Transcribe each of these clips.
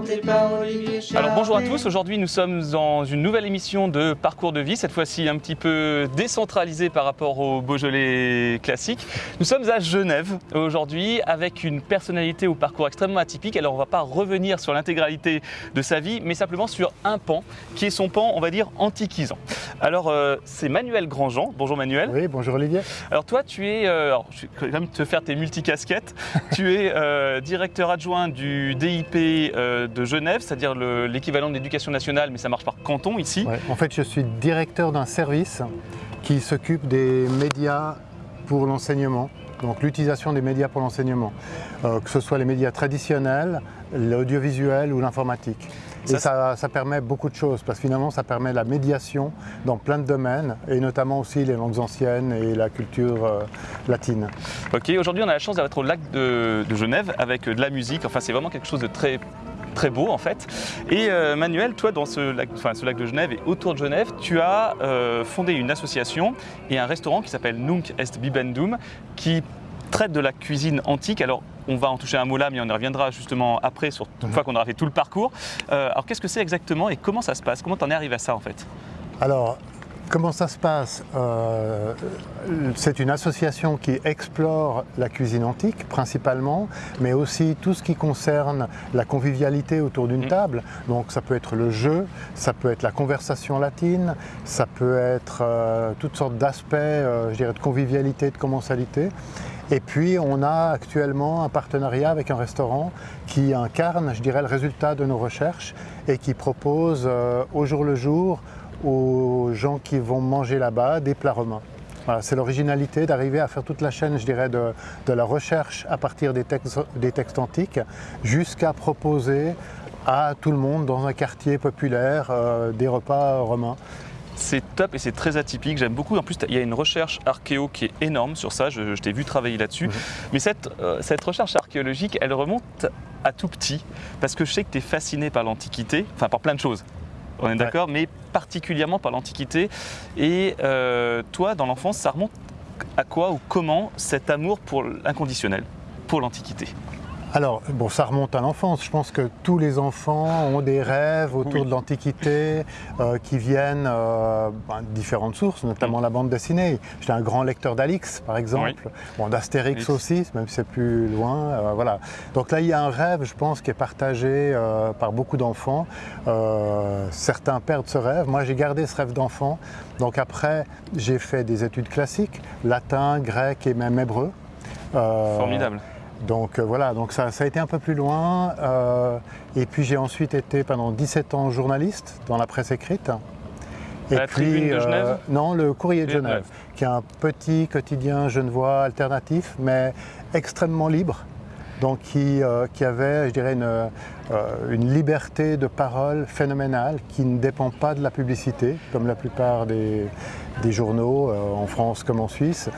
présenté par Olivier Alors bonjour à tous, aujourd'hui nous sommes dans une nouvelle émission de Parcours de vie, cette fois-ci un petit peu décentralisée par rapport au Beaujolais classique. Nous sommes à Genève aujourd'hui avec une personnalité au parcours extrêmement atypique, alors on ne va pas revenir sur l'intégralité de sa vie, mais simplement sur un pan, qui est son pan, on va dire, antiquisant. Alors euh, c'est Manuel Grandjean, bonjour Manuel. Oui, bonjour Olivier. Alors toi tu es, euh, alors, je vais quand même te faire tes multicasquettes, tu es euh, directeur adjoint du DIP euh, de Genève, c'est-à-dire le- l'équivalent de l'éducation nationale, mais ça marche par canton ici. Ouais, En fait, je suis directeur d'un service qui s'occupe des médias pour l'enseignement, donc l'utilisation des médias pour l'enseignement, euh, que ce soit les médias traditionnels, l'audiovisuel ou l'informatique. Et ça, ça permet beaucoup de choses, parce que finalement, ça permet la médiation dans plein de domaines, et notamment aussi les langues anciennes et la culture euh, latine. Ok, aujourd'hui on a la chance d'être au lac de, de Genève avec euh, de la musique, enfin c'est vraiment quelque chose de très très beau en fait. Et euh, Manuel, toi dans ce lac, enfin, ce lac de Genève et autour de Genève, tu as euh, fondé une association et un restaurant qui s'appelle Nunc Est Bibendum qui traite de la cuisine antique. Alors on va en toucher un mot là, mais on y reviendra justement après, sur, une fois qu'on aura fait tout le parcours. Euh, alors qu'est-ce que c'est exactement et comment ça se passe? Comment t'en es arrivé à ça en fait? Alors, comment ça se passe Euh, C'est une association qui explore la cuisine antique principalement, mais aussi tout ce qui concerne la convivialité autour d'une Mhm. table. Donc ça peut être le jeu, ça peut être la conversation latine, ça peut être euh, toutes sortes d'aspects, euh, je dirais, de convivialité, de commensalité. Et puis on a actuellement un partenariat avec un restaurant qui incarne, je dirais, le résultat de nos recherches et qui propose au jour le jour aux gens qui vont manger là-bas des plats romains. Voilà, c'est l'originalité d'arriver à faire toute la chaîne, je dirais, de, de la recherche à partir des textes, des textes antiques jusqu'à proposer à tout le monde dans un quartier populaire euh, des repas romains. C'est top et c'est très atypique, j'aime beaucoup. En plus, il y a une recherche archéo qui est énorme sur ça, je, je t'ai vu travailler là-dessus. Mhm. Mais cette, euh, cette recherche archéologique, elle remonte à tout petit, parce que je sais que tu es fasciné par l'Antiquité, enfin par plein de choses, on est d'accord, mais particulièrement par l'Antiquité. Et euh, toi, dans l'enfance, ça remonte à quoi ou comment cet amour pour l'inconditionnel, pour l'Antiquité? Alors, bon, ça remonte à l'enfance. Je pense que tous les enfants ont des rêves autour Oui. de l'Antiquité euh, qui viennent euh, ben, de différentes sources, notamment la bande dessinée. J'étais un grand lecteur d'Alix, par exemple, bon, d'Astérix aussi, même si c'est plus loin. euh, voilà. Donc là, il y a un rêve, je pense, qui est partagé euh, par beaucoup d'enfants. Euh, certains perdent ce rêve. Moi, j'ai gardé ce rêve d'enfant. Donc après, j'ai fait des études classiques, latin, grec et même hébreu. Euh, Formidable. Donc euh, voilà, donc ça, ça a été un peu plus loin. euh, et puis j'ai ensuite été pendant 17 ans journaliste dans la presse écrite. Et la Tribune de Genève Non, le Courrier de Genève, qui est un petit quotidien genevois alternatif, mais extrêmement libre. Donc qui, euh, qui avait, je dirais, une, euh, une liberté de parole phénoménale qui ne dépend pas de la publicité, comme la plupart des, des journaux euh, en France comme en Suisse.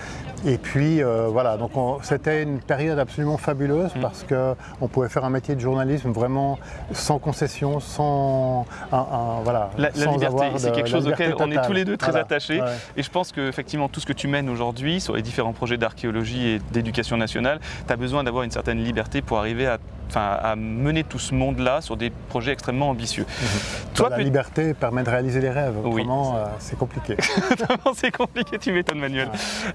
Et puis euh, voilà, donc on- c'était une période absolument fabuleuse Mm. parce qu'on pouvait faire un métier de journalisme vraiment sans concession, sans, un- un- voilà, La, la sans liberté, c'est quelque la chose auquel on est tous les deux très Voilà. attachés. Ouais. Et je pense que effectivement tout ce que tu mènes aujourd'hui sur les différents projets d'archéologie et d'éducation nationale, tu as besoin d'avoir une certaine liberté pour arriver à, enfin, à mener tout ce monde-là sur des projets extrêmement ambitieux. Toi, la peut- liberté permet de réaliser les rêves, Oui. euh, c'est compliqué. c'est compliqué, tu m'étonnes Manuel.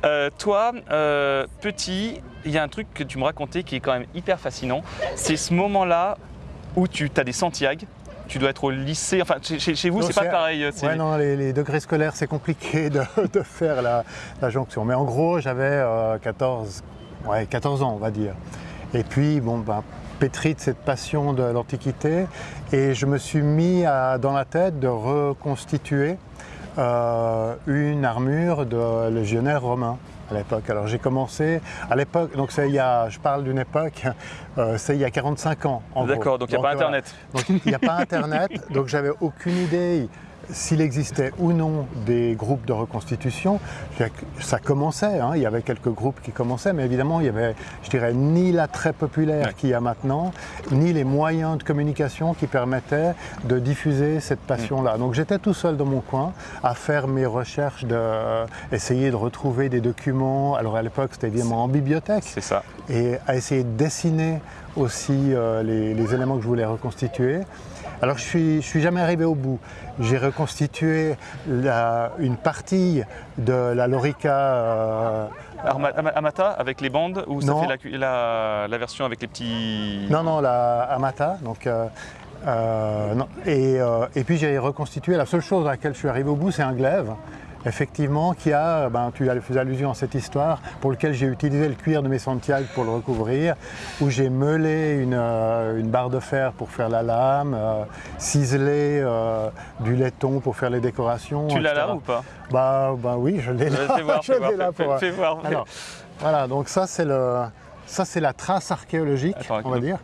Euh, toi, euh, petit, il y a un truc que tu me racontais qui est quand même hyper fascinant. C'est ce moment-là où tu as des Santiago, tu dois être au lycée, enfin chez, vous c'est pas pareil. euh, Ouais, non, les, les degrés scolaires, c'est compliqué de, de faire la, la jonction. Mais en gros, j'avais euh, 14, ouais, 14 ans, on va dire. Et puis, bon, ben, pétri de cette passion de l'Antiquité, et je me suis mis à- dans la tête de reconstituer euh, une armure de légionnaire romain à l'époque. Alors j'ai commencé à l'époque, donc c'est il y a, je parle d'une époque, euh, c'est il y a 45 ans. en. D'accord, donc il n'y a pas voilà. Internet. Donc il n'y a pas Internet, donc j'avais aucune idée. S'il existait ou non des groupes de reconstitution, ça commençait, hein, il y avait quelques groupes qui commençaient, mais évidemment, il y avait, je dirais, ni l'attrait populaire qu'il y a maintenant, ni les moyens de communication qui permettaient de diffuser cette passion-là. Mm. Donc j'étais tout seul dans mon coin à faire mes recherches, de, essayer de retrouver des documents. Alors à l'époque, c'était évidemment en bibliothèque. C'est ça. Et à essayer de dessiner aussi euh, les, éléments que je voulais reconstituer. Alors je suis, je suis jamais arrivé au bout. J'ai reconstitué une partie de la Lorica. Euh, Amata avec les bandes ou ça fait la, la, version avec les petits. Non, non, la Amata. Donc, euh, et, et, puis j'ai reconstitué. La seule chose à laquelle je suis arrivé au bout, c'est un glaive effectivement, qui a, ben, tu fais allusion à cette histoire, pour lequel j'ai utilisé le cuir de mes Santiago pour le recouvrir, où j'ai meulé une, euh, barre de fer pour faire la lame, euh, ciselé euh, du laiton pour faire les décorations. Tu l'as là ou pas? Bah, bah oui, je l'ai là. Fais voir, je fais, là pour... fais, voir. voilà, donc ça c'est le... Ça, c'est la trace archéologique, on va dire.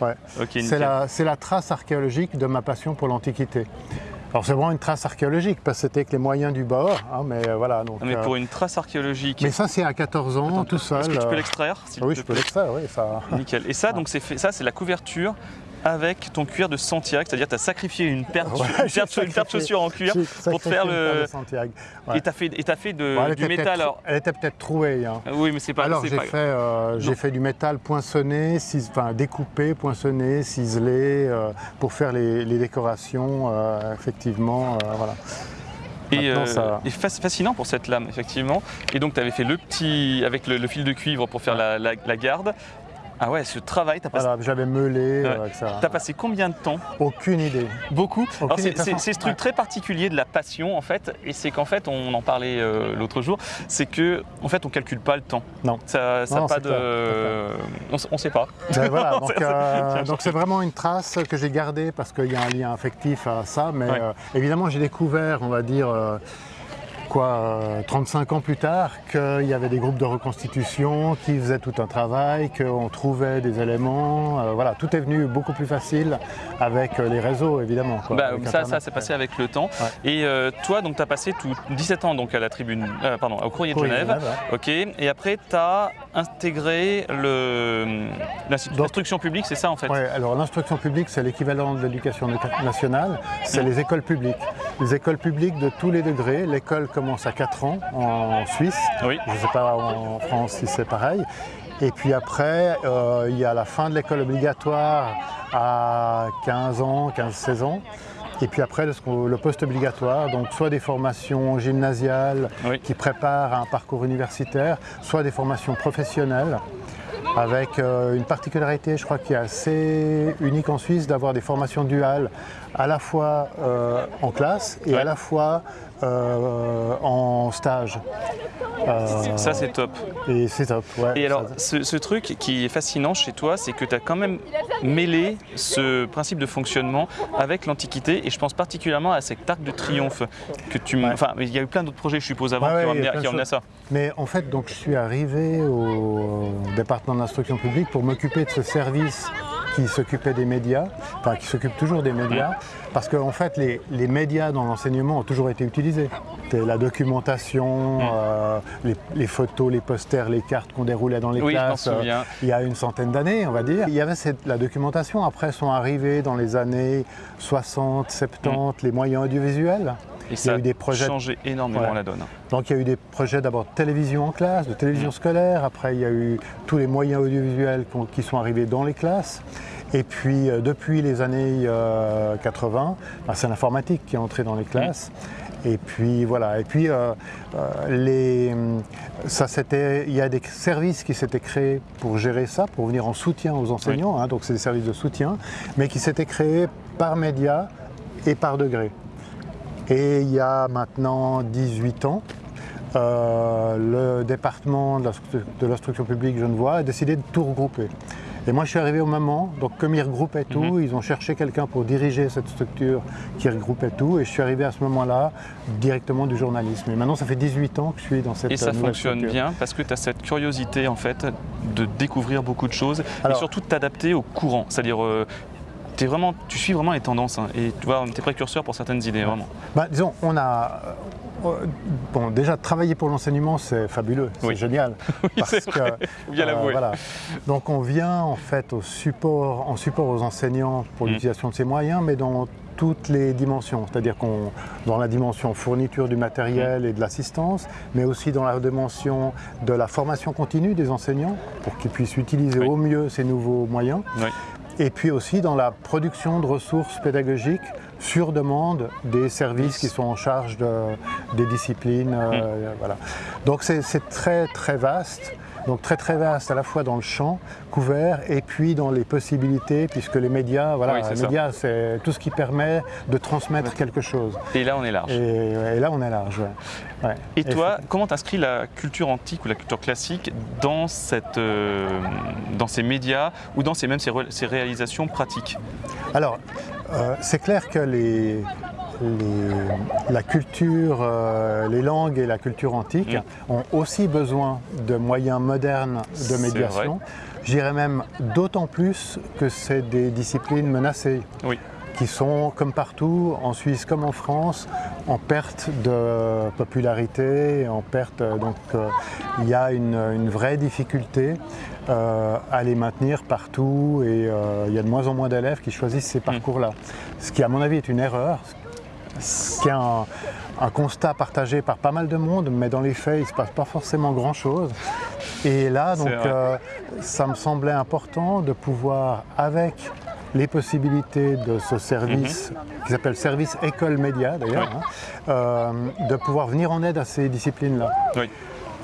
Ouais. c'est la, la, trace archéologique de ma passion pour l'Antiquité. Alors c'est vraiment une trace archéologique parce que c'était avec les moyens du bord, hein, mais euh, voilà. Donc, mais pour euh, une trace archéologique. Mais ça c'est à 14 ans, tout seul. Est-ce que tu peux euh, l'extraire Oui, je peux l'extraire, oui. Ça... Nickel. Et ça, donc c'est ça, c'est la couverture avec ton cuir de Santiago, c'est-à-dire tu as sacrifié une paire, de chaussures en cuir pour te faire le. Et tu as fait, as fait de, du métal. Alors... Elle était peut-être trouée. Hein. Oui, mais c'est pas. Alors j'ai fait, euh, fait du métal poinçonné, enfin, découpé, poinçonné, ciselé, euh, pour faire les, décorations, euh, effectivement. voilà. Et, ça... fascinant pour cette lame, effectivement. Et donc, tu avais fait le petit, avec le, fil de cuivre pour faire la, la garde. Ah ouais, ce travail, t'as passé... Voilà, j'avais meulé, euh, T'as passé combien de temps Aucune idée. Beaucoup C'est ce truc très particulier de la passion, en fait, et c'est qu'en fait, on en parlait euh, l'autre jour, c'est que en fait, on calcule pas le temps. Non. Ça, ça pas de... On, ne sait pas. Ben voilà, euh, donc c'est vraiment une trace que j'ai gardée parce qu'il y a un lien affectif à ça, mais évidemment, j'ai découvert, on va dire quoi, 35 euh, ans plus tard, qu'il y avait des groupes de reconstitution qui faisaient tout un travail, qu'on trouvait des éléments. Euh, voilà, tout est venu beaucoup plus facile avec euh, les réseaux, évidemment. Bah, ça, ça s'est passé avec le temps. Et toi, donc, tu as passé tout 17 ans donc, à la tribune, pardon, au Courrier de Genève. ok. Et après, tu as intégré l'instruction publique, c'est ça en fait? Oui, alors l'instruction publique, c'est l'équivalent de l'éducation nationale, c'est les écoles publiques. Les écoles publiques de tous les degrés, l'école commence à 4 ans en Suisse. Oui. Je ne sais pas en France si c'est pareil. Et puis après, euh, il y a la fin de l'école obligatoire à 15 ans, 15-16 ans. Et puis après, le poste obligatoire, donc soit des formations gymnasiales qui préparent un parcours universitaire, soit des formations professionnelles avec euh, une particularité, je crois, qui est assez unique en Suisse, d'avoir des formations duales à la fois euh, en classe et à la fois euh, en stage. ça c'est top. Et c'est top, ouais. Et alors, ce, truc qui est fascinant chez toi, c'est que tu as quand même mêlé ce principe de fonctionnement avec l'Antiquité, et je pense particulièrement à cet arc de triomphe que tu... Enfin, il y a eu plein d'autres projets, je suppose, avant qui, ont amené, à ça. Mais en fait, donc, je suis arrivé au département de l'instruction publique pour m'occuper de ce service qui s'occupait des médias, enfin qui s'occupe toujours des médias, parce qu'en en fait les, médias dans l'enseignement ont toujours été utilisés. La documentation, euh, les, photos, les posters, les cartes qu'on déroulait dans les classes euh, il y a une centaine d'années, on va dire. Il y avait cette, la documentation, après sont arrivés dans les années 60, 70 mm. les moyens audiovisuels. Et ça a, eu des projets... changé énormément la donne. Donc il y a eu des projets d'abord de télévision en classe, de télévision mm. scolaire, après il y a eu tous les moyens audiovisuels qui sont arrivés dans les classes. Et puis euh, depuis les années 80, euh, bah, c'est l'informatique qui est entrée dans les classes. Et puis voilà, et puis euh, les, ça c'était, il y a des services qui s'étaient créés pour gérer ça, pour venir en soutien aux enseignants, hein, donc c'est des services de soutien, mais qui s'étaient créés par médias et par degré. Et il y a maintenant 18 ans, le département de l'instruction publique genevois a décidé de tout regrouper. Et moi, je suis arrivé au moment, donc comme ils regroupaient tout, mhm. ils ont cherché quelqu'un pour diriger cette structure qui regroupait tout. Et je suis arrivé à ce moment-là directement du journalisme. Et maintenant, ça fait 18 ans que je suis dans cette Et ça fonctionne bien parce que tu as cette curiosité, en fait, de découvrir beaucoup de choses et surtout de t'adapter au courant. C'est-à-dire, euh, es vraiment, tu suis vraiment les tendances hein, et tu vois, es précurseur pour certaines idées, vraiment. Bah, disons, on a. euh, Bon, déjà, travailler pour l'enseignement, c'est fabuleux, c'est Oui. génial. Oui, c'est vrai, faut bien l'avouer. voilà. Donc, on vient en fait au support, en support aux enseignants pour Mm. l'utilisation de ces moyens, mais dans toutes les dimensions. C'est-à-dire qu'on, dans la dimension fourniture du matériel et de l'assistance, mais aussi dans la dimension de la formation continue des enseignants pour qu'ils puissent utiliser Oui. au mieux ces nouveaux moyens. Et puis aussi dans la production de ressources pédagogiques sur demande des services qui sont en charge de- des disciplines. euh, voilà. Donc c'est très très vaste. Donc très très vaste à la fois dans le champ couvert et puis dans les possibilités puisque les médias, voilà, Oui, les médias c'est tout ce qui permet de transmettre quelque chose. Et là, on est large. Et, et là on est large. ouais. Ouais. Et toi, comment t'inscris la culture antique ou la culture classique dans, cette, euh, dans ces médias ou dans ces, même ces, ces réalisations pratiques? Alors, euh, c'est clair que les, les- la culture, euh, les langues et la culture antique Mm. ont aussi besoin de moyens modernes de médiation. Je dirais même d'autant plus que c'est des disciplines menacées Oui. qui sont, comme partout, en Suisse comme en France, en perte de popularité, en perte. Donc, euh, il y a une, une vraie difficulté euh, à les maintenir partout et euh, il y a de moins en moins d'élèves qui choisissent ces parcours-là. Ce qui, à mon avis, est une erreur, ce qui est un, un constat partagé par pas mal de monde, mais dans les faits, il ne se passe pas forcément grand-chose. Et là, donc, euh, ça me semblait important de pouvoir, avec les possibilités de ce service, qui s'appelle service école média d'ailleurs, Oui. hein, euh, de pouvoir venir en aide à ces disciplines-là. Oui.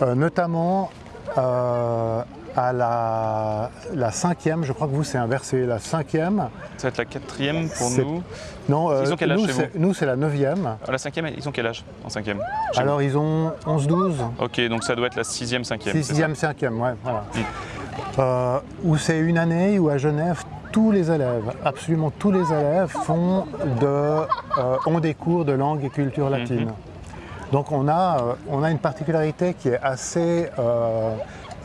Euh, notamment euh, à la, la cinquième, je crois que vous c'est inversé, la cinquième, Ça va être la quatrième pour nous. non, euh, Ils ont quel âge nous, c'est- la neuvième, Ah, La cinquième, ils ont quel âge en cinquième alors ils ont 11-12, vous Ok, donc ça doit être la sixième, cinquième. sixième, cinquième, ouais, voilà. Mm. Euh, où c'est une année où à Genève, tous les élèves, absolument tous les élèves font de, euh, ont des cours de langue et culture latine. Mm-hmm. Donc on a, on a une particularité qui est assez,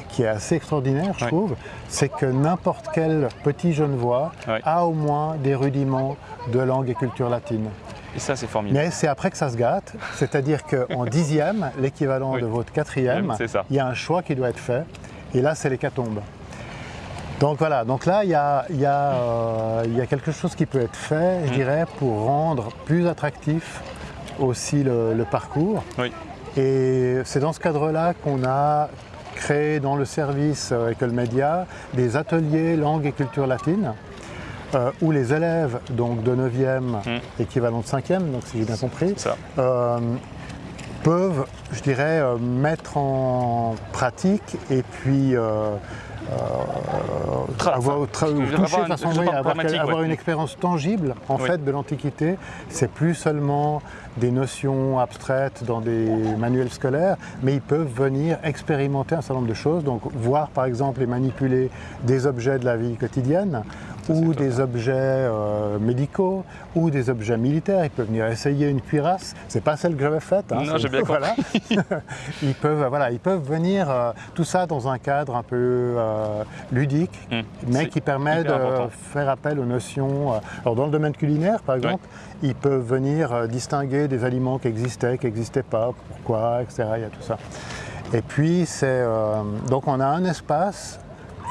qui est assez extraordinaire, je Ouais. trouve, c'est que n'importe quel petit genevois Ouais. a au moins des rudiments de langue et culture latine. Et ça, c'est formidable. Mais c'est après que ça se gâte, c'est-à-dire qu'en dixième, l'équivalent Oui. de votre quatrième, il y a un choix qui doit être fait, et là c'est l'hécatombe. Donc voilà, donc là il y a, il y a, euh, il y a quelque chose qui peut être fait, je Mm. dirais, pour rendre plus attractif aussi le, le parcours. Oui. Et c'est dans ce cadre-là qu'on a créé dans le service euh, École Média des ateliers langue et culture latine, euh, où les élèves donc de 9e, Mm. équivalent de 5e, donc si j'ai bien compris, euh, peuvent, je dirais, euh, mettre en pratique et puis euh, euh, avoir, toucher avoir une- expérience tangible en Oui. fait de l'Antiquité. C'est plus seulement des notions abstraites dans des manuels scolaires, mais ils peuvent venir expérimenter un certain nombre de choses, donc voir par exemple et manipuler des objets de la vie quotidienne ou des objets euh, médicaux ou des objets militaires. Ils peuvent venir essayer une cuirasse. C'est pas celle que j'avais faite. hein, Non, j'ai bien voilà. ils peuvent, voilà, ils peuvent venir euh, tout ça dans un cadre un peu euh, ludique, Mm. mais qui permet de important. faire appel aux notions. alors dans le domaine culinaire, par exemple, ils peuvent venir distinguer des aliments qui existaient, qui n'existaient pas, pourquoi, etc. Il y a tout ça. Et puis c'est euh, donc on a un espace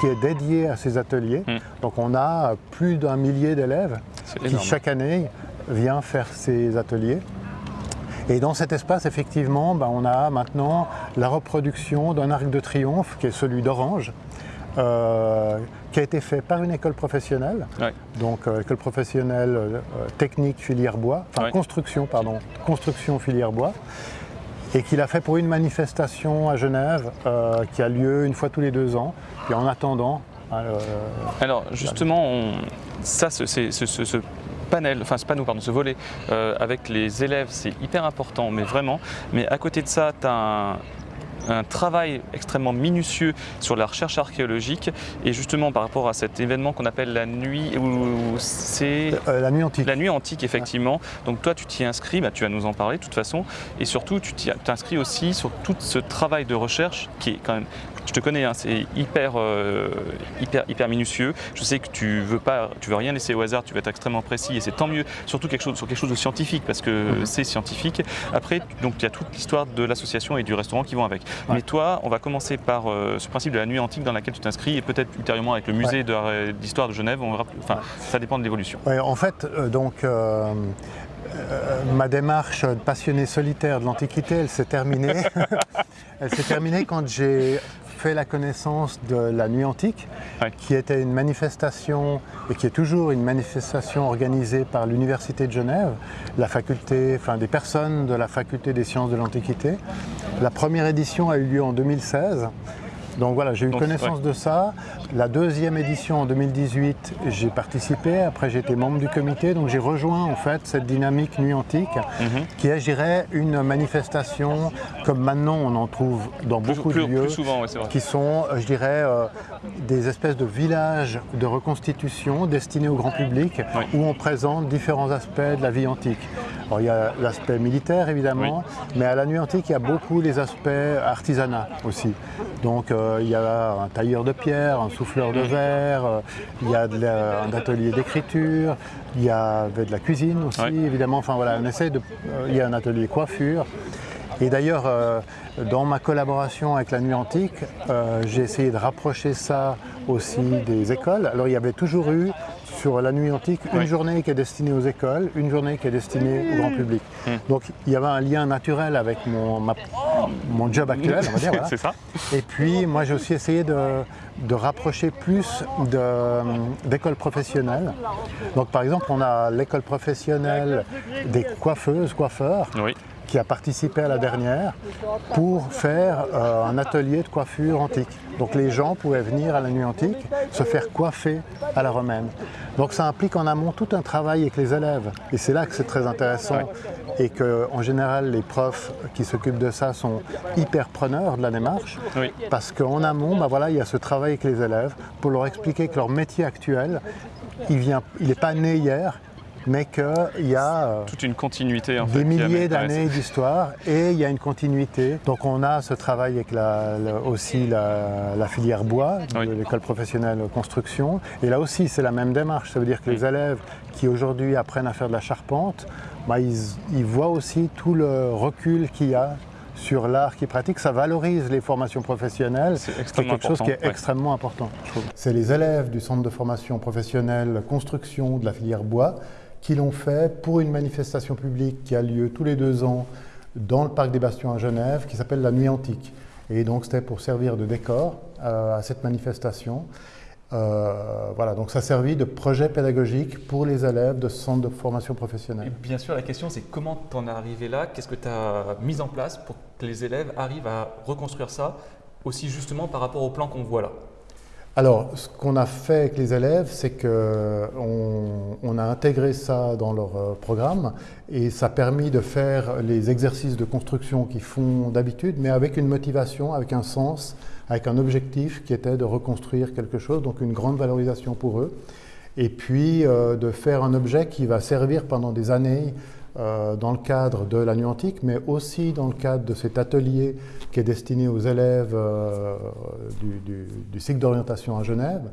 qui est dédié à ces ateliers. Mm. Donc on a plus d'un millier d'élèves qui énorme. chaque année vient faire ces ateliers. Et dans cet espace, effectivement, ben, on a maintenant la reproduction d'un arc de triomphe qui est celui d'Orange, euh, qui a été fait par une école professionnelle, Ouais. donc euh, école professionnelle euh, technique filière bois, enfin Ouais. construction, pardon, construction filière bois, et qu'il a fait pour une manifestation à Genève euh, qui a lieu une fois tous les deux ans. Puis en attendant, euh, Alors justement, on- ça, c'est- ce panel, enfin ce panneau, pardon, ce volet euh, avec les élèves, c'est hyper important, mais vraiment. Mais à côté de ça, tu as un, un travail extrêmement minutieux sur la recherche archéologique et justement par rapport à cet événement qu'on appelle la nuit où c'est euh, la nuit antique. la nuit antique, effectivement. Donc toi, tu t'y inscris, bah, tu vas nous en parler de toute façon. Et surtout, tu t'inscris aussi sur tout ce travail de recherche qui est quand même je te connais, hein, c'est hyper, euh, hyper, hyper minutieux. Je sais que tu veux pas, tu veux rien laisser au hasard, tu veux être extrêmement précis et c'est tant mieux, surtout quelque chose, sur quelque chose de scientifique parce que Mhm. c'est scientifique. Après, donc il y a toute l'histoire de l'association et du restaurant qui vont avec. Mais toi, on va commencer par euh, ce principe de la nuit antique dans laquelle tu t'inscris et peut-être ultérieurement avec le musée de la- d'histoire de Genève. On enfin, ça dépend de l'évolution. Ouais, en fait, euh, donc, euh, ma démarche de passionné solitaire de l'Antiquité, elle s'est terminée. elle s'est terminée quand j'ai fait la connaissance de la Nuit Antique, Ouais. qui était une manifestation, et qui est toujours une manifestation organisée par l'Université de Genève, la faculté, enfin des personnes de la faculté des sciences de l'Antiquité. La première édition a eu lieu en 2016. Donc voilà, j'ai eu Donc, connaissance de ça. La deuxième édition en 2018, j'ai participé. Après, été membre du comité. Donc j'ai rejoint en fait cette dynamique nuit antique, Mhm. qui est, je dirais, une manifestation comme maintenant on en trouve dans Plus, beaucoup plus- de lieux plus souvent, ouais, c'est vrai. qui sont, euh, je dirais, euh, des espèces de villages de reconstitution destinés au grand public, Oui. où on présente différents aspects de la vie antique. Alors, il y a l'aspect militaire, évidemment, mais à la nuit antique, il y a beaucoup les aspects artisanat aussi. Donc, euh, il y a un tailleur de pierre, un souffleur de verre, euh, il y a de la- un atelier d'écriture, il y avait de la cuisine aussi, Oui. évidemment. Enfin, voilà, on essaie de... euh, il y a un atelier coiffure. Et d'ailleurs, dans ma collaboration avec la Nuit Antique, j'ai essayé de rapprocher ça aussi des écoles. Alors il y avait toujours eu sur la Nuit Antique une journée qui est destinée aux écoles, une journée qui est destinée au grand public. Hmm. Donc il y avait un lien naturel avec mon, ma- mon job actuel, on va dire. voilà. c'est ça Et puis, moi, j'ai aussi essayé de, de rapprocher plus d'écoles professionnelles. Donc, par exemple, on a l'école professionnelle des coiffeuses, coiffeurs, Oui. Qui a participé à la dernière pour faire euh, un atelier de coiffure antique. Donc les gens pouvaient venir à la nuit antique se faire coiffer à la romaine. Donc ça implique en amont tout un travail avec les élèves. Et c'est là que c'est très intéressant et que en général les profs qui s'occupent de ça sont hyper preneurs de la démarche. Oui. Parce qu'en amont, bah voilà, il y a ce travail avec les élèves pour leur expliquer que leur métier actuel, il n'est il pas né hier, mais qu'il y a euh, Toute une continuité en des milliers d'années d'histoire et il y a une continuité. Donc on a ce travail avec la- la- aussi la, la filière bois de Oui. l'école professionnelle construction. Et là aussi c'est la même démarche. Ça veut dire que les élèves qui aujourd'hui apprennent à faire de la charpente, bah, ils, ils voient aussi tout le recul qu'il y a sur l'art qu'ils pratiquent. Ça valorise les formations professionnelles. C'est quelque chose qui est ouais. extrêmement important. C'est les élèves du centre de formation professionnelle construction de la filière bois qui l'ont fait pour une manifestation publique qui a lieu tous les deux ans dans le parc des Bastions à Genève, qui s'appelle la Nuit Antique. Et donc c'était pour servir de décor euh, à cette manifestation. Euh, voilà, donc ça a servi de projet pédagogique pour les élèves de ce centre de formation Et professionnelle. bien sûr, la question c'est comment t'en es arrivé là? Qu'est-ce que tu as mis en place pour que les élèves arrivent à reconstruire ça aussi justement par rapport au plan qu'on voit là? Alors, ce qu'on a fait avec les élèves, c'est qu'on on a intégré ça dans leur euh, programme et ça a permis de faire les exercices de construction qu'ils font d'habitude, mais avec une motivation, avec un sens, avec un objectif qui était de reconstruire quelque chose, donc une grande valorisation pour eux. Et puis euh, de faire un objet qui va servir pendant des années dans le cadre de la nuit antique, mais aussi dans le cadre de cet atelier qui est destiné aux élèves euh, du, cycle d'orientation à Genève,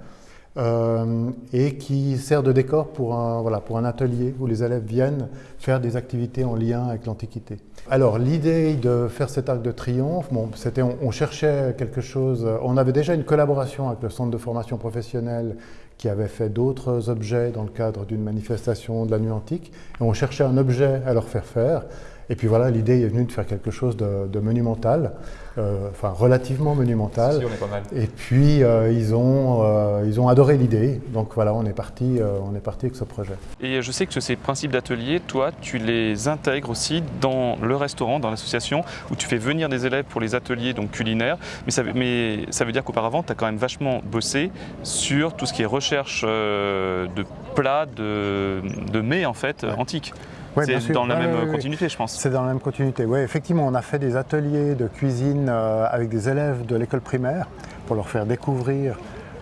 euh, et qui sert de décor pour un, voilà, pour un atelier où les élèves viennent faire des activités en lien avec l'Antiquité. Alors l'idée de faire cet arc de triomphe, bon, c'était, on cherchait quelque chose, on avait déjà une collaboration avec le centre de formation professionnelle qui avait fait d'autres objets dans le cadre d'une manifestation de la nuit antique, on cherchait un objet à leur faire faire. Et puis voilà, l'idée est venue de faire quelque chose de monumental, euh, enfin relativement monumental. Si, on est pas mal. Et puis euh, ils, ont, euh, ils ont adoré l'idée, donc voilà, on est parti, euh, on est parti avec ce projet. Et je sais que ces principes d'atelier, toi, tu les intègres aussi dans le restaurant, dans l'association, où tu fais venir des élèves pour les ateliers donc culinaires. Mais ça, veut- mais ça veut dire qu'auparavant, tu as quand même vachement bossé sur tout ce qui est recherche euh, de plats, de, de mets en fait, Ouais. antiques. Ouais, C'est dans la Ouais, même ouais, continuité, je pense. C'est dans la même continuité. Oui, effectivement, on a fait des ateliers de cuisine euh, avec des élèves de l'école primaire pour leur faire découvrir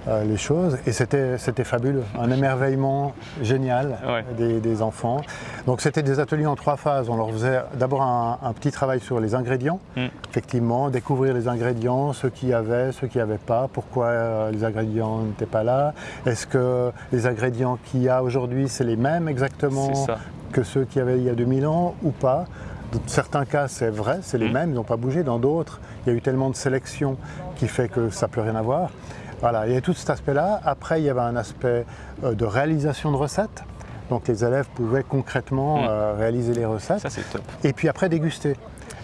euh, les choses. Et c'était fabuleux, un émerveillement génial Ouais. des, des enfants. Donc c'était des ateliers en trois phases. On leur faisait d'abord un, un petit travail sur les ingrédients, Mm. effectivement, découvrir les ingrédients, ceux qui y avaient, ceux qui n'y pas, pourquoi euh, les ingrédients n'étaient pas là. Est-ce que les ingrédients qu'il y a aujourd'hui, c'est les mêmes exactement que ceux qu'il y avait il y a 2000 ans ou pas? Dans certains cas, c'est vrai, c'est les Mm. mêmes, ils n'ont pas bougé. Dans d'autres, il y a eu tellement de sélection qui fait que ça ne peut rien avoir. Voilà, il y a tout cet aspect-là. Après, il y avait un aspect euh, de réalisation de recettes. Donc les élèves pouvaient concrètement Mm. euh, réaliser les recettes. Ça, c'est top. Et puis après, déguster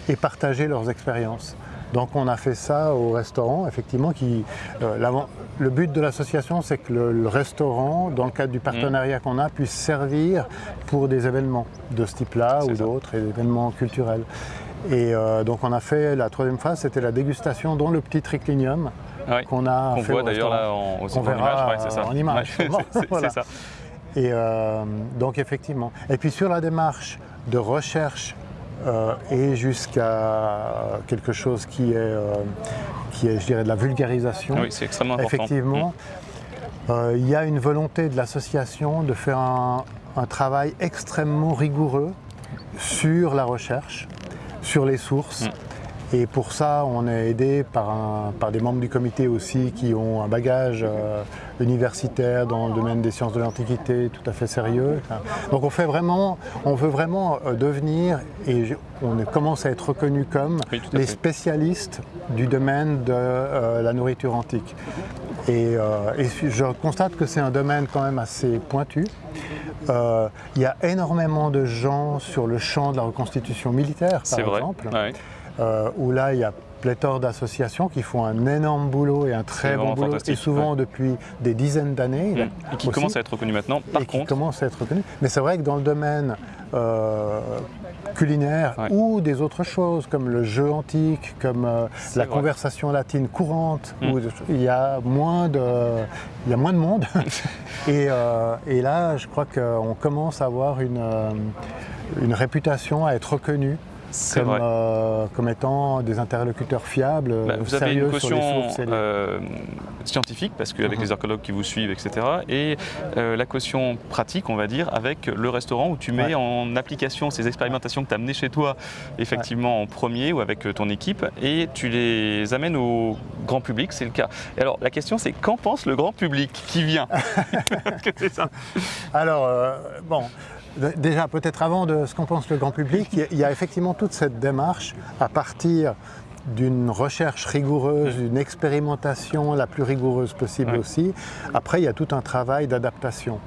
et partager leurs expériences. Donc on a fait ça au restaurant, effectivement. Qui, euh, le but de l'association, c'est que le, le restaurant, dans le cadre du partenariat qu'on a, puisse servir pour des événements de ce type-là ou d'autres, et des événements culturels. Et euh, donc on a fait la troisième phase, c'était la dégustation dans le petit triclinium Ouais. qu'on a Qu'on fait voit d'ailleurs là en, aussi verra, image. Ouais, c'est ça. en image, Ouais, c'est- Voilà. ça. Et euh, donc effectivement. Et puis sur la démarche de recherche euh, et jusqu'à quelque chose qui est, euh, qui est, je dirais, de la vulgarisation, Oui, c'est extrêmement important. effectivement, euh, il y a une volonté de l'association de faire un, un travail extrêmement rigoureux sur la recherche, sur les sources. Mm. Et pour ça, on est aidé par, un- par des membres du comité aussi qui ont un bagage euh, universitaire dans le domaine des sciences de l'Antiquité tout à fait sérieux. Donc on fait vraiment, on veut vraiment euh, devenir, et on commence à être reconnu comme Oui, les spécialistes du domaine de euh, la nourriture antique. Et, euh, et je constate que c'est un domaine quand même assez pointu. Euh, il y a énormément de gens sur le champ de la reconstitution militaire, par C'est vrai. exemple, Ouais. Euh, où là, il y a pléthore d'associations qui font un énorme boulot et un très bon boulot, et souvent depuis des dizaines d'années. Mm. Et qui aussi, commence à être reconnu maintenant. Par et qui contre, commence à être reconnu. Mais c'est vrai que dans le domaine euh, culinaire Ouais. ou des autres choses comme le jeu antique, comme euh, la vrai. conversation latine courante, Mm. où il y a moins de, il y a moins de monde. et, euh, et là, je crois qu'on commence à avoir une, une réputation à être reconnu c'est comme, euh, comme étant des interlocuteurs fiables, Bah, vous avez une sur les caution euh, scientifique, parce qu'avec Mhm. les archéologues qui vous suivent, etc., et euh, la caution pratique, on va dire, avec le restaurant où tu mets Ouais. en application ces expérimentations que tu as amenées chez toi, effectivement en premier ou avec ton équipe, et tu les amènes au grand public, c'est le cas. Et alors, la question, c'est qu'en pense le grand public qui vient? Parce que c'est ça? Alors, bon, déjà peut-être avant de ce qu'en pense le grand public, il y a- effectivement toute cette démarche à partir d'une recherche rigoureuse, d'une expérimentation la plus rigoureuse possible Ouais. aussi. Après, il y a tout un travail d'adaptation.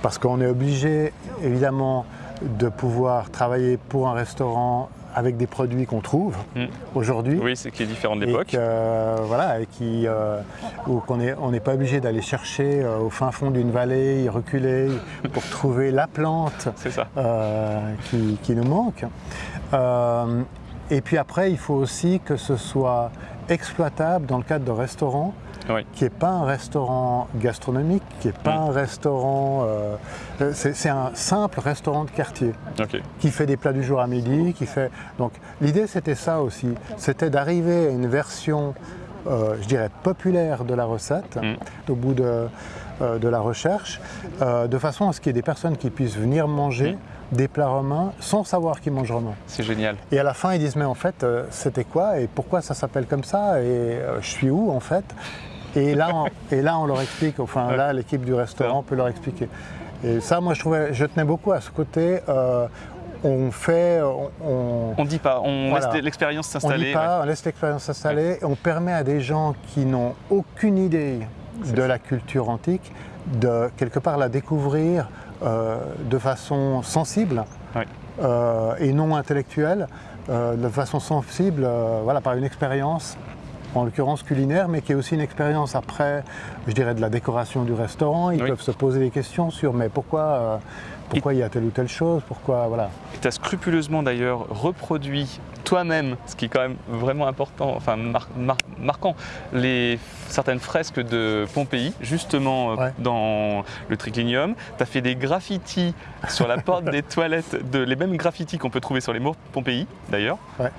Parce qu'on est obligé, évidemment, de pouvoir travailler pour un restaurant avec des produits qu'on trouve Mm. aujourd'hui. Oui, c'est qui est différent de l'époque. que, voilà, et qui, euh, où qu'on est- on n'est pas obligé d'aller chercher euh, au fin fond d'une vallée, reculer pour trouver la plante ça. euh, qui, qui nous manque. Euh, et puis après, il faut aussi que ce soit exploitable dans le cadre de restaurants, Oui. qui n'est pas un restaurant gastronomique, qui n'est pas Mm. un restaurant... euh, c'est c'est un simple restaurant de quartier qui fait des plats du jour à midi, qui fait. Donc l'idée c'était ça aussi, c'était d'arriver à une version, euh, je dirais, populaire de la recette Mm. au bout de, euh, de la recherche, euh, de façon à ce qu'il y ait des personnes qui puissent venir manger des plats romains sans savoir qu'ils mangent romain. C'est génial. Et à la fin ils disent mais en fait euh, c'était quoi et pourquoi ça s'appelle comme ça et euh, je suis où en fait et là, on, et là on leur explique, enfin là l'équipe du restaurant peut leur expliquer. Et ça moi je trouvais, je tenais beaucoup à ce côté. euh, on fait, on, On dit pas, on Voilà. laisse l'expérience on s'installer. dit pas, on laisse l'expérience s'installer, on permet à des gens qui n'ont aucune idée de ça. la culture antique de quelque part la découvrir de façon sensible Oui. euh, et non intellectuelle, euh, de façon sensible, euh, voilà, par une expérience en l'occurrence culinaire, mais qui est aussi une expérience après, je dirais, de la décoration du restaurant. Ils Oui. peuvent se poser des questions sur mais pourquoi, euh, pourquoi il y a telle ou telle chose, pourquoi, voilà. Tu as scrupuleusement d'ailleurs reproduit toi-même, ce qui est quand même vraiment important, enfin mar- mar- marquant, les, certaines fresques de Pompéi, justement euh, Ouais. dans le triclinium. Tu as fait des graffitis sur la porte des toilettes, de, les mêmes graffitis qu'on peut trouver sur les murs Pompéi d'ailleurs. Ouais,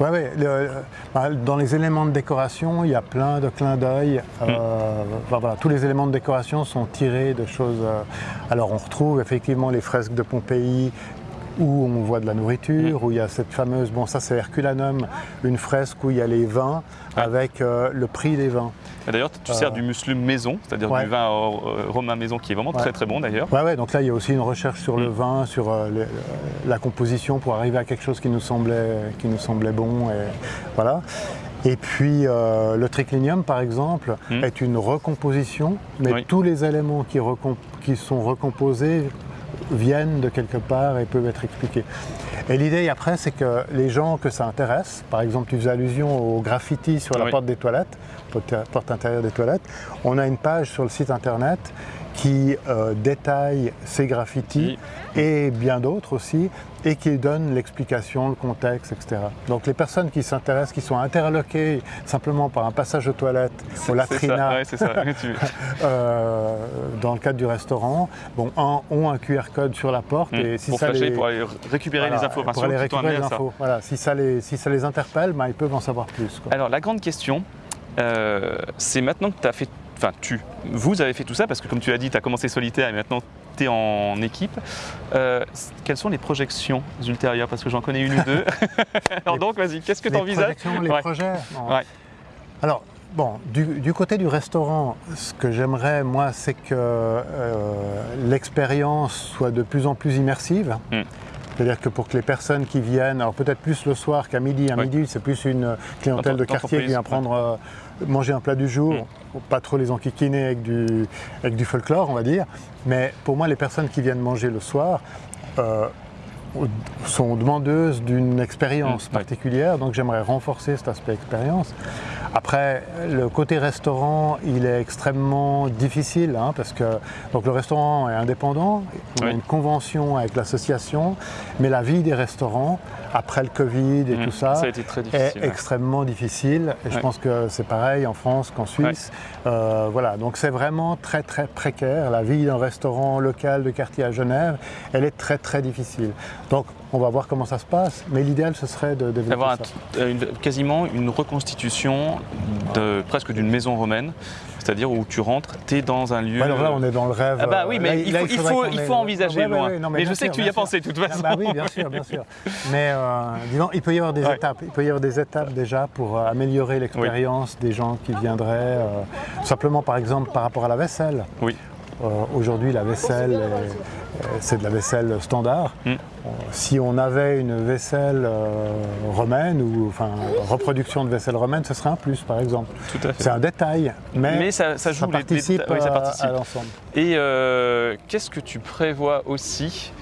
ouais, le- bah, dans les éléments de décoration, il y a plein de clins d'œil. Euh, voilà, tous les éléments de décoration sont tirés de choses. euh, alors on retrouve effectivement les fresques de Pompéi où on voit de la nourriture, où il y a cette fameuse, bon ça c'est Herculanum, une fresque où il y a les vins Ouais. avec euh, le prix des vins. D'ailleurs, tu sers du muslim maison, c'est-à-dire Ouais. du vin euh, romain maison qui est vraiment très Ouais. très bon d'ailleurs. Ouais, ouais, donc là il y a aussi une recherche sur le Mm. vin, sur euh, la composition pour arriver à quelque chose qui nous semblait, qui nous semblait bon. Et, voilà. Et puis euh, le triclinium par exemple Mm. est une recomposition, mais Oui. tous les éléments qui sont recomposés viennent de quelque part et peuvent être expliqués. Et l'idée après c'est que les gens que ça intéresse, par exemple tu faisais allusion au graffiti sur la Oui. porte des toilettes, porte intérieure des toilettes, on a une page sur le site internet qui euh, détaille ces graffitis et bien d'autres aussi, et qui donne l'explication, le contexte, etc. Donc les personnes qui s'intéressent, qui sont interloquées simplement par un passage aux toilettes, au latrina, ouais, euh, dans le cadre du restaurant, bon, un- ont un QR code sur la porte, et si Hmm. pour ça flasher, les... pour aller récupérer voilà, les informations pour aller récupérer les infos. Voilà, si ça les, si ça les interpelle, ben, ils peuvent en savoir plus. quoi. Alors la grande question, euh, c'est maintenant que tu as fait, enfin tu, vous avez fait tout ça parce que comme tu as dit, tu as commencé solitaire et maintenant tu es en équipe. Euh, quelles sont les projections ultérieures? Parce que j'en connais une ou deux. Alors donc vas-y, qu'est-ce que tu les envisages projections, les Ouais. projets. Ouais. Alors, bon, du, du côté du restaurant, ce que j'aimerais, moi, c'est que euh, l'expérience soit de plus en plus immersive. Mm. C'est-à-dire que pour que les personnes qui viennent, alors peut-être plus le soir qu'à midi, à Ouais. midi c'est plus une clientèle de quartier qui vient prendre euh, manger un plat du jour, Mm. pas trop les enquiquiner avec du, avec du folklore, on va dire. Mais pour moi, les personnes qui viennent manger le soir, euh, sont demandeuses d'une expérience Mm, particulière, donc j'aimerais renforcer cet aspect expérience. Après, le côté restaurant, il est extrêmement difficile hein, parce que donc le restaurant est indépendant, on a Oui. une convention avec l'association, mais la vie des restaurants après le Covid et Mm, tout ça, Ça a été très est ouais. extrêmement difficile. Et je pense que c'est pareil en France qu'en Suisse. Euh, voilà, donc c'est vraiment très très précaire. La vie d'un restaurant local de quartier à Genève, elle est très très difficile. Donc on va voir comment ça se passe. Mais l'idéal ce serait de développer ça. euh, une- quasiment une reconstitution de, presque d'une maison romaine, c'est-à-dire où tu rentres, tu es dans un lieu. Alors là, on est dans le rêve. Ah bah euh, oui, là, mais il là, faut, il ait- envisager Ouais, ouais, loin. ouais, non, mais je sais sûr, que tu y as pensé de toute Ah façon. bah oui, bien sûr, bien sûr. Mais euh, disons, il peut y avoir des étapes. Il peut y avoir des étapes déjà pour euh, améliorer l'expérience des gens qui viendraient. euh, simplement, par exemple, par rapport à la vaisselle. Oui. Euh, Aujourd'hui, la vaisselle, est- euh, c'est de la vaisselle standard. Mm. Euh, Si on avait une vaisselle euh, romaine ou enfin reproduction de vaisselle romaine, ce serait un plus, par exemple. Tout à fait. C'est un détail, mais, Mais ça, ça joue les- les- participe, oui, ça à- participe. à l'ensemble. Et euh, qu'est-ce que tu prévois aussi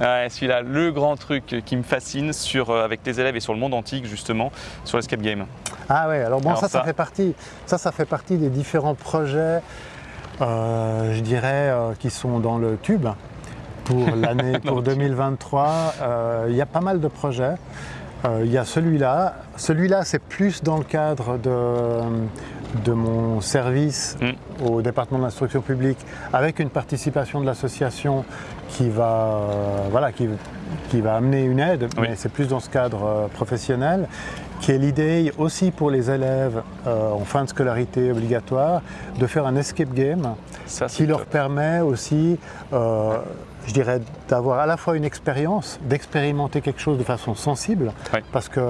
Ouais, Celui-là, le grand truc qui me fascine sur, euh, avec tes élèves et sur le monde antique, justement, sur l'escape game. Ah ouais, alors bon, Alors ça, ça, ça- fait partie, ça, ça fait partie des différents projets, euh, je dirais, euh, qui sont dans le tube pour l'année, pour 2023. Euh, Il y a pas mal de projets. Euh, Il y a celui-là. Celui-là, c'est plus dans le cadre de, de mon service Mm. au département de l'instruction publique, avec une participation de l'association qui va, euh, voilà, qui, qui va amener une aide, Oui. mais c'est plus dans ce cadre euh, professionnel, qui est l'idée aussi pour les élèves euh, en fin de scolarité obligatoire de faire un escape game Ça, qui leur permet aussi, je dirais, d'avoir à la fois une expérience, d'expérimenter quelque chose de façon sensible, Oui. parce que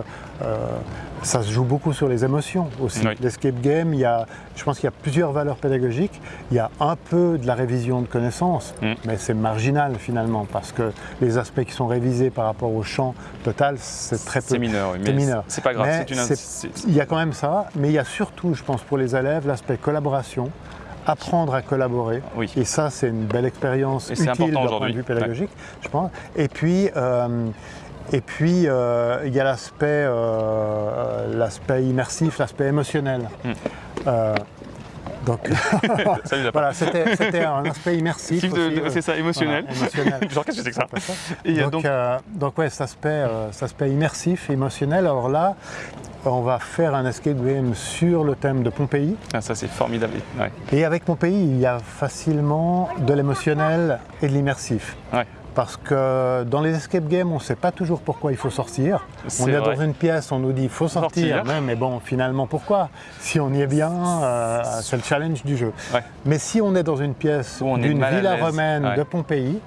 euh, ça se joue beaucoup sur les émotions aussi. Oui. L'escape game, il y a, je pense qu'il y a plusieurs valeurs pédagogiques. Il y a un peu de la révision de connaissances, Mm. mais c'est marginal finalement, parce que les aspects qui sont révisés par rapport au champ total, c'est très peu. C'est mineur, oui, C'est mais mineur. c'est pas grave. Mais c'est une- Il y a quand même ça, mais il y a surtout, je pense, pour les élèves, l'aspect collaboration, apprendre à collaborer. Oui. Et ça, c'est une belle expérience Et utile d'un point de vue pédagogique, je pense. Et puis, euh, et puis euh, il y a l'aspect, euh, l'aspect immersif, l'aspect émotionnel. Mm. Donc, voilà, c'était un aspect immersif. C'est ça, émotionnel. Voilà, émotionnel. Genre, qu'est-ce que c'est que ça. Et donc, donc, euh, donc ouais, cet aspect, euh, cet aspect immersif, émotionnel. Alors là, on va faire un escape game sur le thème de Pompéi. ah, ça c'est formidable. Ouais. Et avec Pompéi, il y a facilement de l'émotionnel et de l'immersif. Ouais. Parce que dans les escape games, on ne sait pas toujours pourquoi il faut sortir. On est dans une pièce, on nous dit il faut sortir, mais bon, finalement pourquoi? Si on y est bien, euh, c'est le challenge du jeu. Mais si on est dans une pièce d'une villa romaine de Pompéi,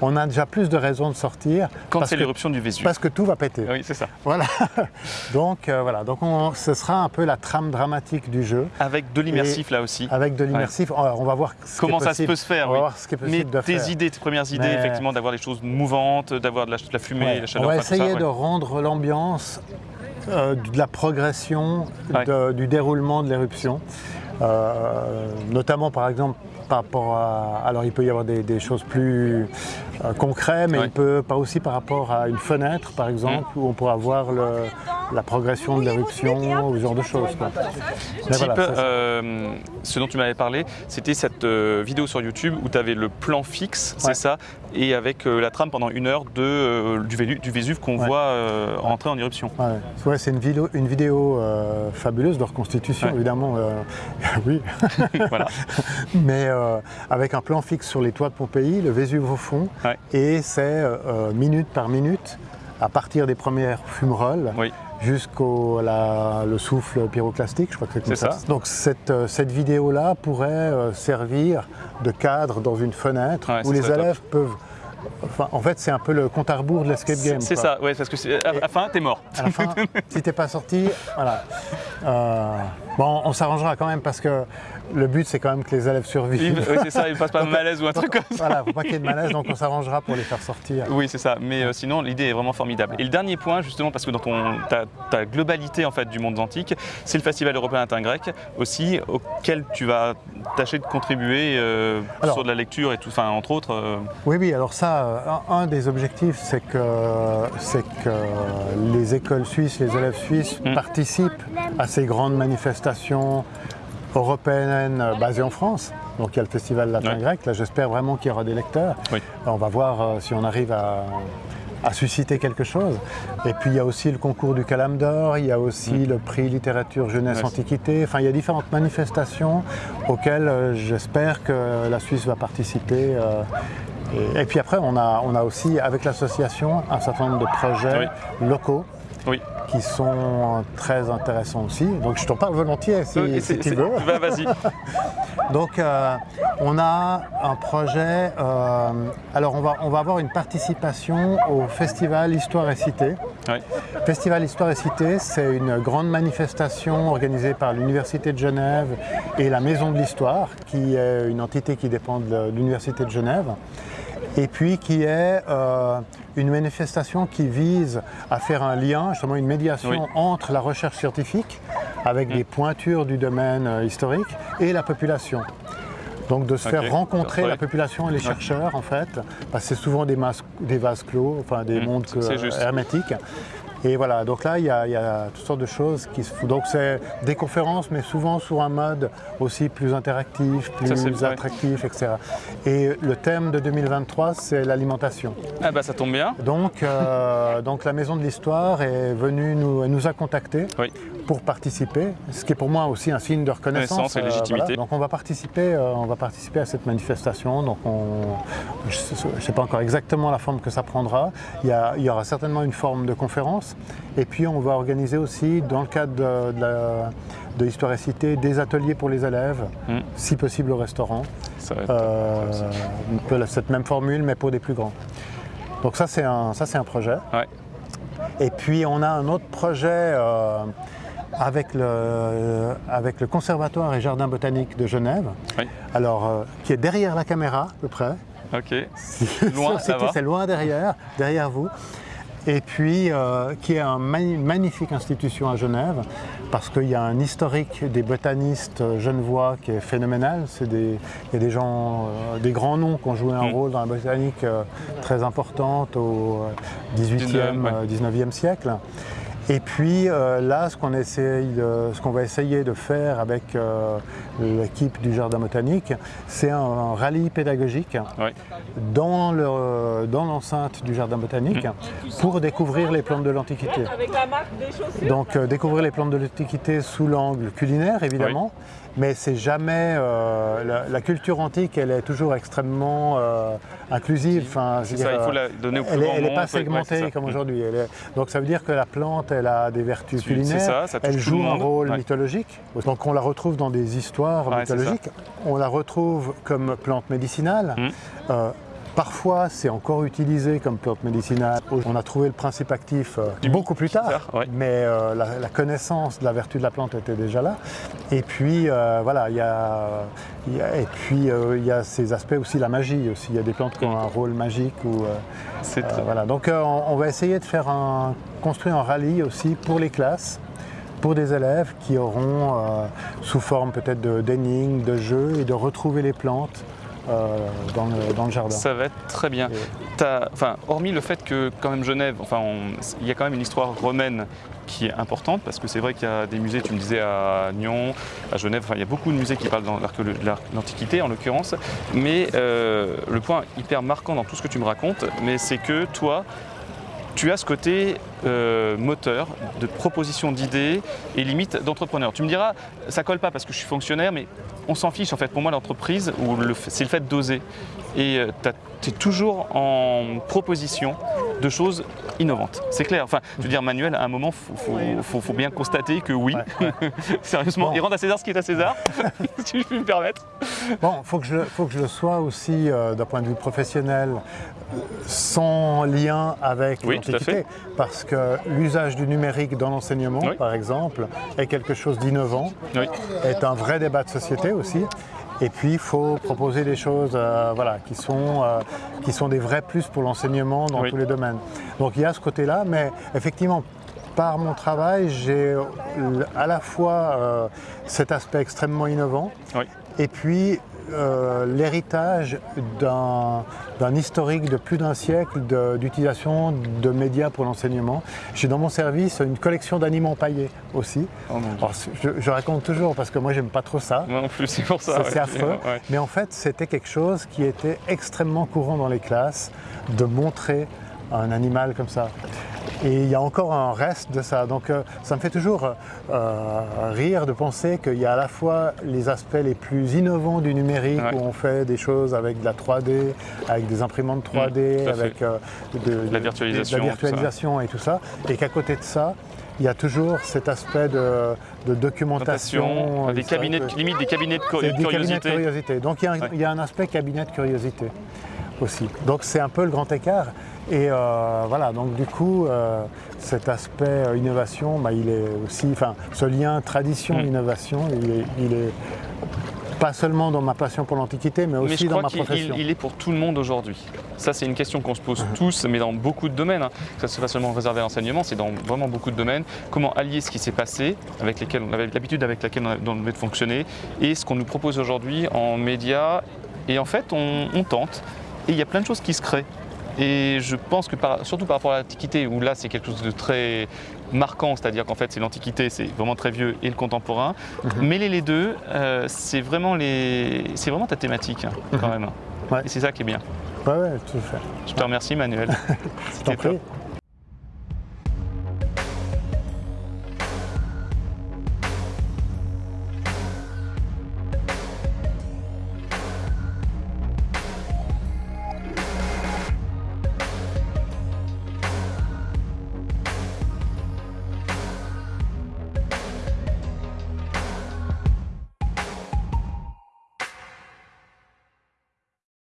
on a déjà plus de raisons de sortir. Quand c'est l'éruption du Vésuve. Parce que tout va péter. Oui, c'est ça. Voilà. donc euh, voilà, donc ce sera un peu la trame dramatique du jeu. Avec de l'immersif là aussi. Avec de l'immersif, on va voir comment ça peut se faire. On va voir ce qui est possible Mais tes idées, tes premières idées, effectivement, d'avoir les choses mouvantes, d'avoir de, la, fumée, la chaleur. On va essayer de rendre l'ambiance euh, de la progression du déroulement de l'éruption. Euh, notamment par exemple par rapport à... Alors il peut y avoir des, choses plus euh, concrètes, mais il peut pas aussi par rapport à une fenêtre par exemple, mm. où on pourra voir la progression de l'éruption ou ce genre de choses. Type, euh, ce dont tu m'avais parlé, c'était cette euh, vidéo sur YouTube où tu avais le plan fixe, c'est ça, et avec la trame pendant une heure de, du, du, Vésuve qu'on voit rentrer en éruption. Ouais, c'est une vidéo, une vidéo fabuleuse de reconstitution, évidemment. oui. voilà. Mais euh, avec un plan fixe sur les toits de Pompéi, le Vésuve au fond, et c'est euh, euh, minute par minute, à partir des premières fumerolles, jusqu'au le souffle pyroclastique, je crois que c'est ça. Donc cette, cette vidéo-là pourrait servir de cadre dans une fenêtre où les élèves peuvent en fait, c'est un peu le compte à rebours de l'escape game. C'est ça, ouais, parce que à la fin, t'es mort. À la fin, si t'es pas sorti, voilà. Bon, on s'arrangera quand même parce que le but, c'est quand même que les élèves survivent. Oui, c'est ça, ils ne passent pas de malaise ou un truc comme ça. Voilà, il ne faut pas qu'il y ait de malaise, donc on s'arrangera pour les faire sortir. Oui, c'est ça. Mais euh, sinon, l'idée est vraiment formidable. Et le dernier point, justement, parce que dans ton, ta, globalité en fait, du monde antique, c'est le Festival européen latin grec aussi, auquel tu vas tâcher de contribuer euh, sur de la lecture et tout, enfin, entre autres. Euh. Oui, oui, alors ça, un, des objectifs, c'est que, que les écoles suisses, les élèves suisses mmh. participent à ces grandes manifestations européenne basée en France. Donc il y a le festival latin grec. Là, j'espère vraiment qu'il y aura des lecteurs. On va voir euh, si on arrive à, susciter quelque chose. Et puis il y a aussi le concours du Calam d'Or, il y a aussi mm. le prix littérature jeunesse antiquité. Enfin, il y a différentes manifestations auxquelles euh, j'espère que la Suisse va participer. Euh, et, puis après, on a, on a aussi, avec l'association, un certain nombre de projets locaux. Oui qui sont très intéressants aussi. Donc je t'en parle volontiers si, tu veux. Bah, vas-y. Donc euh, on a un projet, euh, alors on va, on va avoir une participation au Festival Histoire et Cité. Festival Histoire et Cité, c'est une grande manifestation organisée par l'Université de Genève et la Maison de l'Histoire, qui est une entité qui dépend de l'Université de Genève et puis qui est euh, une manifestation qui vise à faire un lien, justement une médiation entre la recherche scientifique, avec mm. des pointures du domaine euh, historique, et la population. Donc de se faire rencontrer la population et les chercheurs en fait, parce que c'est souvent des, des vases clos, enfin des mm. mondes hermétiques. Et voilà, donc là, il y, a, toutes sortes de choses qui se font. Donc c'est des conférences, mais souvent sur un mode aussi plus interactif, plus attractif, etc. Et le thème de 2023, c'est l'alimentation. Ah bah ça tombe bien. Donc, euh, donc la Maison de l'Histoire est venue nous, nous a contactés pour participer, ce qui est pour moi aussi un signe de reconnaissance. et euh, légitimité. Donc on va participer, euh, on va participer à cette manifestation. Donc je ne sais pas encore exactement la forme que ça prendra. Il y, il y aura certainement une forme de conférence et puis on va organiser aussi, dans le cadre de, l'Histoire et Cité, des ateliers pour les élèves, hmm. si possible au restaurant. Euh, cette même formule, mais pour des plus grands. Donc ça, c'est un, un projet. Et puis on a un autre projet euh, avec, le, avec le Conservatoire et Jardin botanique de Genève, alors, euh, qui est derrière la caméra à peu près. Ok. loin, c'est loin derrière, derrière vous et puis euh, qui est une magnifique institution à Genève, parce qu'il y a un historique des botanistes genevois qui est phénoménal. il y a des gens, euh, des grands noms qui ont joué un mm. rôle dans la botanique très importante au 18e, 19e siècle. Et puis euh, là, ce qu'on va essayer de faire avec euh, l'équipe du Jardin botanique, c'est un, rallye pédagogique dans l'enceinte du Jardin botanique mmh. pour découvrir les plantes de l'Antiquité. Donc euh, découvrir les plantes de l'Antiquité sous l'angle culinaire, évidemment, mais c'est jamais. euh, la, la culture antique, elle est toujours extrêmement euh, inclusive. Enfin, C'est ça, dire, il faut euh, la donner au plus elle n'est pas segmentée comme Mm. aujourd'hui. Donc ça veut dire que la plante, elle a des vertus culinaires. ça, ça elle joue un rôle Ouais. mythologique. Donc on la retrouve dans des histoires Ouais, mythologiques. On la retrouve comme plante médicinale. Mm. Euh, Parfois, c'est encore utilisé comme plante médicinale. On a trouvé le principe actif euh, beaucoup plus tard, mais euh, la, la connaissance de la vertu de la plante était déjà là. Et puis, euh, voilà, il y a, il y a- et puis euh, il y a ces aspects aussi, la magie aussi. Il y a des plantes qui ont un rôle magique. Ou, euh, voilà. Donc, on, on va essayer de faire un, construire un rallye aussi pour les classes pour des élèves qui auront, euh, sous forme peut-être de- d'énigmes, de jeux, et de retrouver les plantes euh, dans, le, dans le jardin. Ça va être très bien. Et- T'as- enfin, hormis le fait que quand même Genève, enfin, il y a quand même une histoire romaine qui est importante parce que c'est vrai qu'il y a des musées, tu me disais à Nyon, à Genève, enfin, il y a beaucoup de musées qui parlent de l'Antiquité en l'occurrence, mais euh, le point hyper marquant dans tout ce que tu me racontes, mais c'est que toi, tu as ce côté euh, moteur de proposition d'idées et limite d'entrepreneur. Tu me diras, ça colle pas parce que je suis fonctionnaire, mais on s'en fiche en fait. Pour moi, l'entreprise, le c'est le fait d'oser. Et tu es toujours en proposition de choses innovantes. C'est clair. Enfin, je veux dire, Manuel, à un moment, il faut, faut- faut- faut bien constater que oui, Ouais, ouais. sérieusement, Bon. il rend à César ce qui est à César, si je puis me permettre. Bon, il faut, que je- faut que je le sois aussi euh, d'un point de vue professionnel, euh, sans lien avec Oui, tout à l'Antiquité. Parce que l'usage du numérique dans l'enseignement, Oui. par exemple, est quelque chose d'innovant, Oui. est un vrai débat de société aussi. Et puis, il faut proposer des choses euh, voilà, qui, sont, euh, qui sont des vrais plus pour l'enseignement dans Oui. tous les domaines. Donc il y a ce côté-là, mais effectivement, par mon travail, j'ai euh, à la fois euh, cet aspect extrêmement innovant, Oui. et puis euh, l'héritage d'un historique de plus d'un siècle d'utilisation de, médias pour l'enseignement. J'ai dans mon service une collection d'animaux paillés aussi. Oh. Alors, je, je raconte toujours parce que moi j'aime pas trop ça. Moi non plus, c'est pour ça. Ouais. c'est affreux. Ouais. Mais en fait, c'était quelque chose qui était extrêmement courant dans les classes, de montrer un animal comme ça. Et il y a encore un reste de ça. Donc euh, ça me fait toujours euh, rire de penser qu'il y a à la fois les aspects les plus innovants du numérique, Ouais. où on fait des choses avec de la 3D, avec des imprimantes 3D, Mmh, tout à fait. avec euh, de, La virtualisation, de la virtualisation et tout ça. Et qu'à côté de ça, il y a toujours cet aspect de, de documentation. Des cabinets, de- limite des cabinets de co- C'est des cabinets de curiosité. curiosité. Donc il y, a un, Ouais. il y a un aspect cabinet de curiosité aussi. Donc c'est un peu le grand écart. Et euh, voilà, donc du coup, euh, cet aspect euh, innovation, bah, il est aussi, enfin, ce lien Mm. tradition-innovation, il est, il est pas seulement dans ma passion pour l'Antiquité, mais Mais aussi dans ma profession. il- il est pour tout le monde aujourd'hui. Ça, c'est une question qu'on se pose Mhm. tous, mais dans beaucoup de domaines. hein. Que ce soit pas seulement réservé à l'enseignement, c'est dans vraiment beaucoup de domaines. Comment allier ce qui s'est passé, avec lesquels on avait l'habitude avec laquelle on a- on devait fonctionner, et ce qu'on nous propose aujourd'hui en médias. Et en fait, on, on tente. Et il y a plein de choses qui se créent. Et je pense que, par- surtout par rapport à l'Antiquité, où là, c'est quelque chose de très marquant, c'est-à-dire qu'en fait, c'est l'Antiquité, c'est vraiment très vieux, et le contemporain. Mhm. Mêler les deux, euh, c'est vraiment, les... vraiment ta thématique, hein, quand même. Ouais. Et c'est ça qui est bien. Ouais, ouais, tout à fait. Je te remercie, Manuel. C'était top.